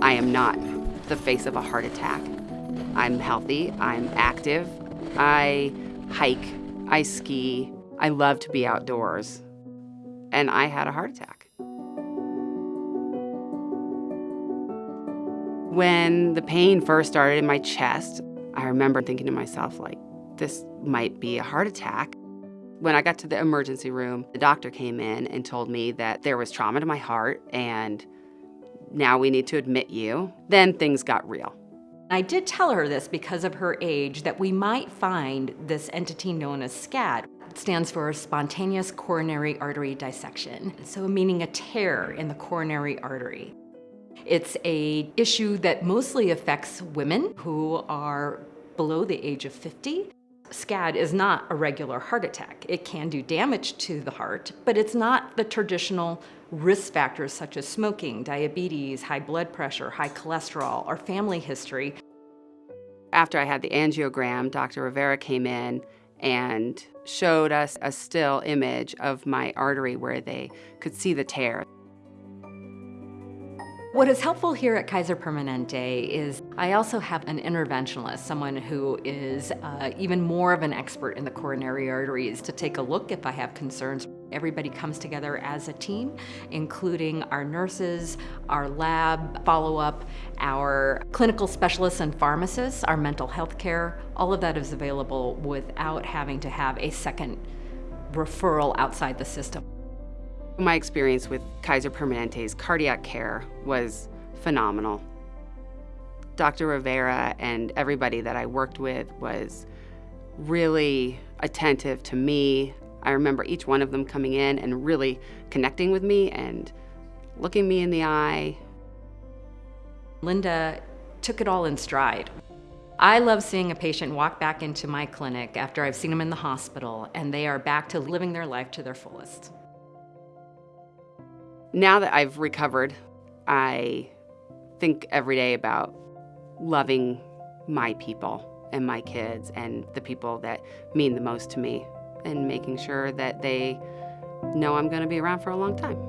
I am not the face of a heart attack. I'm healthy, I'm active, I hike, I ski, I love to be outdoors, and I had a heart attack. When the pain first started in my chest, I remember thinking to myself, like, this might be a heart attack. When I got to the emergency room, the doctor came in and told me that there was trauma to my heart and now we need to admit you. Then things got real. I did tell her this because of her age that we might find this entity known as SCAD. It stands for spontaneous coronary artery dissection, so meaning a tear in the coronary artery. It's a issue that mostly affects women who are below the age of 50. SCAD is not a regular heart attack. It can do damage to the heart, but it's not the traditional risk factors such as smoking, diabetes, high blood pressure, high cholesterol, or family history. After I had the angiogram, Dr. Rivera came in and showed us a still image of my artery where they could see the tear. What is helpful here at Kaiser Permanente is I also have an interventionalist, someone who is uh, even more of an expert in the coronary arteries to take a look if I have concerns. Everybody comes together as a team, including our nurses, our lab follow-up, our clinical specialists and pharmacists, our mental health care. All of that is available without having to have a second referral outside the system. My experience with Kaiser Permanente's cardiac care was phenomenal. Dr. Rivera and everybody that I worked with was really attentive to me. I remember each one of them coming in and really connecting with me and looking me in the eye. Linda took it all in stride. I love seeing a patient walk back into my clinic after I've seen them in the hospital and they are back to living their life to their fullest. Now that I've recovered, I think every day about loving my people and my kids and the people that mean the most to me and making sure that they know I'm going to be around for a long time.